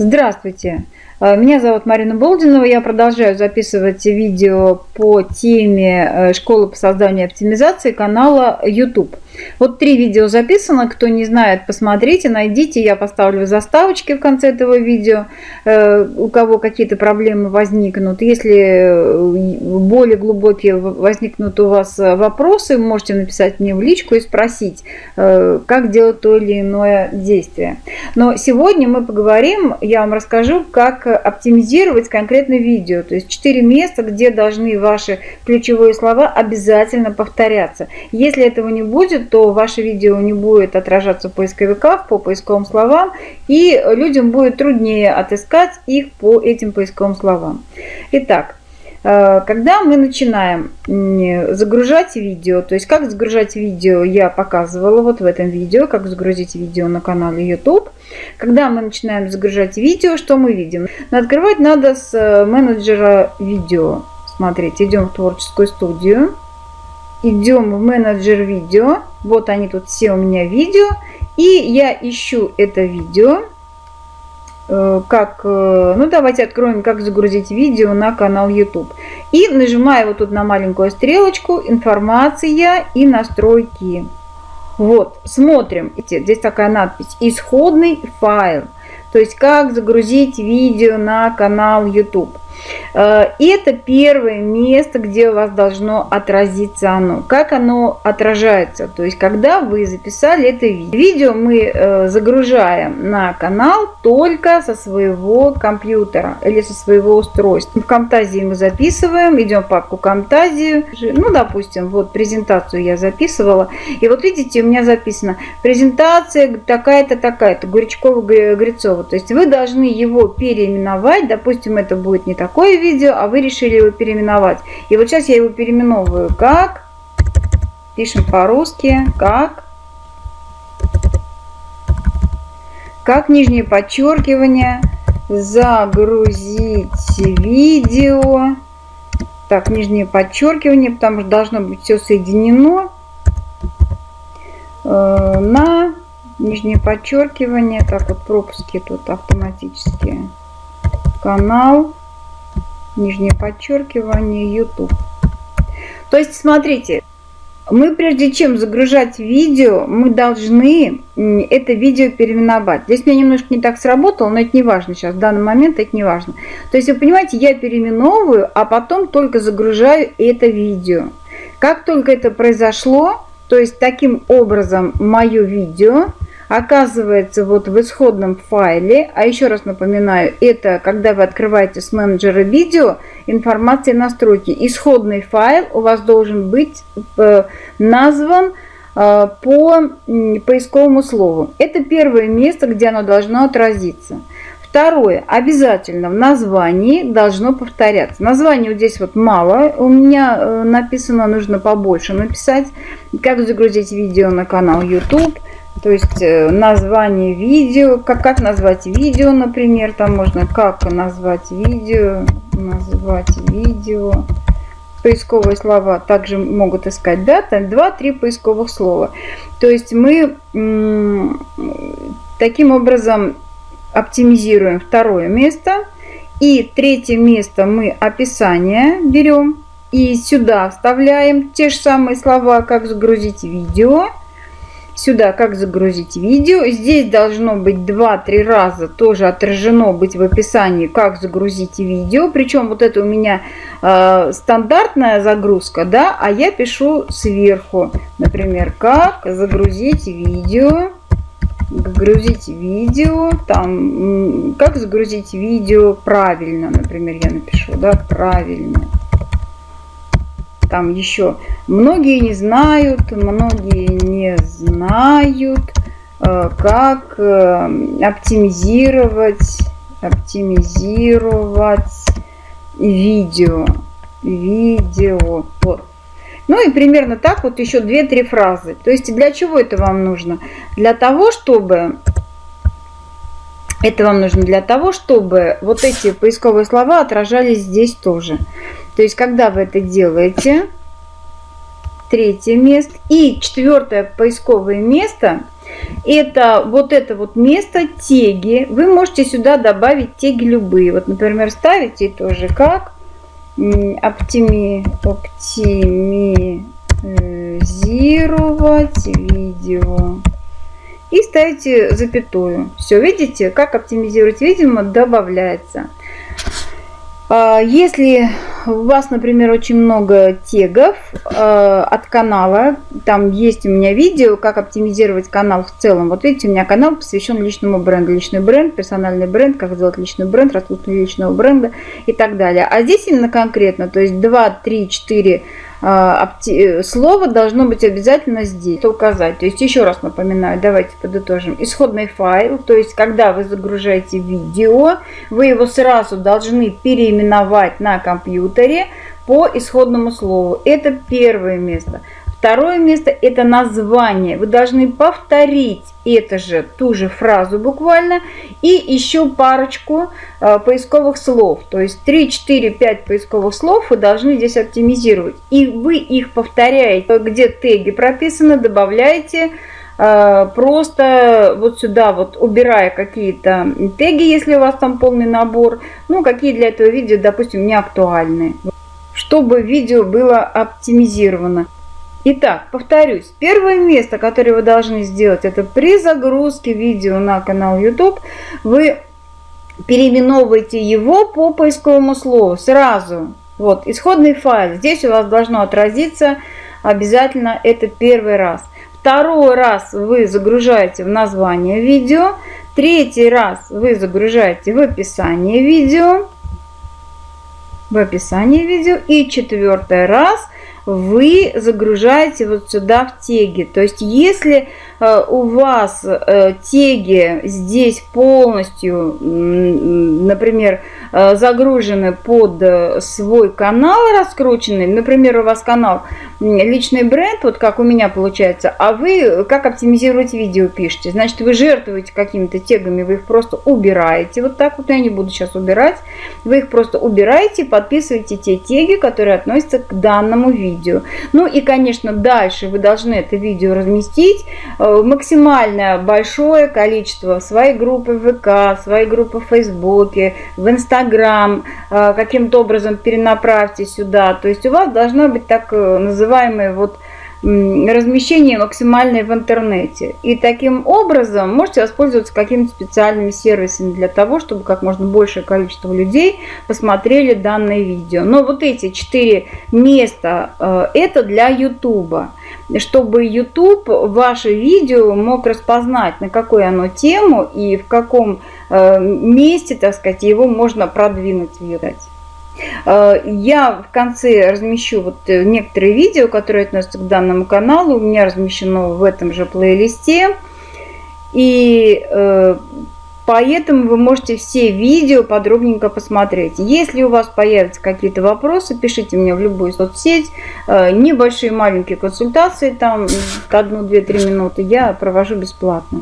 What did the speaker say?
Здравствуйте! Э, меня зовут Марина Болдинова. Я продолжаю записывать видео по теме э, школы по созданию и оптимизации канала YouTube. Вот три видео записано. Кто не знает, посмотрите, найдите. Я поставлю заставочки в конце этого видео. Э, у кого какие-то проблемы возникнут. Если более глубокие возникнут у вас вопросы, можете написать мне в личку и спросить, как делать то или иное действие. Но сегодня мы поговорим, я вам расскажу, как оптимизировать конкретно видео. То есть 4 места, где должны ваши ключевые слова обязательно повторяться. Если этого не будет, то ваше видео не будет отражаться в поисковиках по поисковым словам, и людям будет труднее отыскать их по этим поисковым словам. Итак, Э, когда мы начинаем загружать видео, то есть как загружать видео я показывала вот в этом видео, как загрузить видео на канале YouTube. Когда мы начинаем загружать видео, что мы видим? Но открывать надо с э, менеджера видео. Смотрите, идем в творческую студию, идем в менеджер видео, вот они тут все у меня видео, и я ищу это видео, Э, как, э, ну давайте откроем, как загрузить видео на канал YouTube. И нажимаю вот тут на маленькую стрелочку, информация и настройки. Вот, смотрим, здесь такая надпись, исходный файл. То есть, как загрузить видео на канал YouTube. Э, это первое место, где у вас должно отразиться оно. Как оно отражается? То есть, когда вы записали это видео. Мы э, загружаем на канал только со своего компьютера или со своего устройства. В Камтазии мы записываем, идем в папку Камтазию. Ну, допустим, вот презентацию я записывала. И вот видите, у меня записано презентация такая-то, такая-то, Гуричкова-Грицова. То есть, вы должны его переименовать. Допустим, это будет не такое такое видео, а вы решили его переименовать. И вот сейчас я его переименовываю как, пишем по-русски, как, как нижнее подчеркивание, загрузить видео, так, нижнее подчеркивание, потому что должно быть все соединено э, на нижнее подчеркивание, так вот пропуски тут автоматические, канал, нижнее подчеркивание, YouTube. То есть, смотрите, мы прежде чем загружать видео, мы должны это видео переименовать. Здесь меня немножко не так сработало, но это не важно сейчас, в данный момент это не важно. То есть, вы понимаете, я переименовываю, а потом только загружаю это видео. Как только это произошло, то есть таким образом мое видео оказывается вот в исходном файле, а еще раз напоминаю, это когда вы открываете с менеджера видео, информация настройки. Исходный файл у вас должен быть э, назван э, по поисковому слову. Это первое место, где оно должно отразиться. Второе. Обязательно в названии должно повторяться. Название вот здесь вот мало. У меня э, написано, нужно побольше написать. Как загрузить видео на канал YouTube. То есть э, название видео, как, как назвать видео, например, там можно как назвать видео, назвать видео. Поисковые слова также могут искать, да, там 2-3 поисковых слова. То есть мы таким образом оптимизируем второе место. И третье место мы описание берем. И сюда вставляем те же самые слова, как загрузить видео сюда, как загрузить видео. Здесь должно быть 2-3 раза тоже отражено быть в описании, как загрузить видео. Причем вот это у меня э, стандартная загрузка, да, а я пишу сверху, например, как загрузить видео. Загрузить видео, там, как загрузить видео правильно, например, я напишу, да, правильно там еще многие не знают, многие не знают, э, как э, оптимизировать, оптимизировать видео. Видео. Вот. Ну и примерно так вот еще 2-3 фразы. То есть для чего это вам нужно? Для того, чтобы... Это вам нужно для того, чтобы вот эти поисковые слова отражались здесь тоже. То есть, когда вы это делаете, третье место и четвертое поисковое место, Это вот это вот место теги. Вы можете сюда добавить теги любые. Вот, например, ставите тоже как оптими, оптимизировать видео и ставите запятую. Все, видите, как оптимизировать видео добавляется. А, если у вас, например, очень много тегов э, от канала, там есть у меня видео, как оптимизировать канал в целом. Вот видите, у меня канал посвящен личному бренду. Личный бренд, персональный бренд, как сделать личный бренд, раскрутку личного бренда и так далее. А здесь именно конкретно, то есть 2, 3, 4 слово должно быть обязательно здесь указать. То есть еще раз напоминаю, давайте подытожим. Исходный файл, то есть когда вы загружаете видео, вы его сразу должны переименовать на компьютере по исходному слову. Это первое место. Второе место – это название. Вы должны повторить это же, ту же фразу буквально, и еще парочку э, поисковых слов. То есть 3, 4, 5 поисковых слов вы должны здесь оптимизировать. И вы их повторяете, где теги прописаны, добавляете э, просто вот сюда вот убирая какие-то теги, если у вас там полный набор, ну какие для этого видео, допустим, не актуальны, чтобы видео было оптимизировано. Итак, повторюсь, первое место, которое вы должны сделать, это при загрузке видео на канал YouTube, вы переименовываете его по поисковому слову сразу. Вот, исходный файл. Здесь у вас должно отразиться обязательно это первый раз. Второй раз вы загружаете в название видео. Третий раз вы загружаете в описание видео. В описание видео. И четвертый раз – вы загружаете вот сюда в теги. То есть если э, у вас э, теги здесь полностью, например, э, загружены под свой канал раскрученный, например, у вас канал личный бренд, вот как у меня получается, а вы как оптимизировать видео пишете, значит вы жертвуете какими-то тегами, вы их просто убираете, вот так вот я не буду сейчас убирать, вы их просто убираете, подписываете те теги, которые относятся к данному видео видео. Ну и, конечно, дальше вы должны это видео разместить э, максимально большое количество своей группы в ВК, своей группы в Фейсбуке, в Инстаграм, э, каким-то образом перенаправьте сюда. То есть у вас должна быть так э, называемая вот размещение максимальное в интернете. И таким образом можете воспользоваться какими-то специальными сервисами для того, чтобы как можно большее количество людей посмотрели данное видео. Но вот эти четыре места э, это для YouTube. Чтобы YouTube ваше видео мог распознать, на какую оно тему и в каком э, месте, так сказать, его можно продвинуть, видать. Э, я в конце размещу вот э, некоторые видео, которые относятся к данному каналу. У меня размещено в этом же плейлисте. И э, поэтому вы можете все видео подробненько посмотреть. Если у вас появятся какие-то вопросы, пишите мне в любую соцсеть. Небольшие маленькие консультации, там одну, две, три минуты я провожу бесплатно.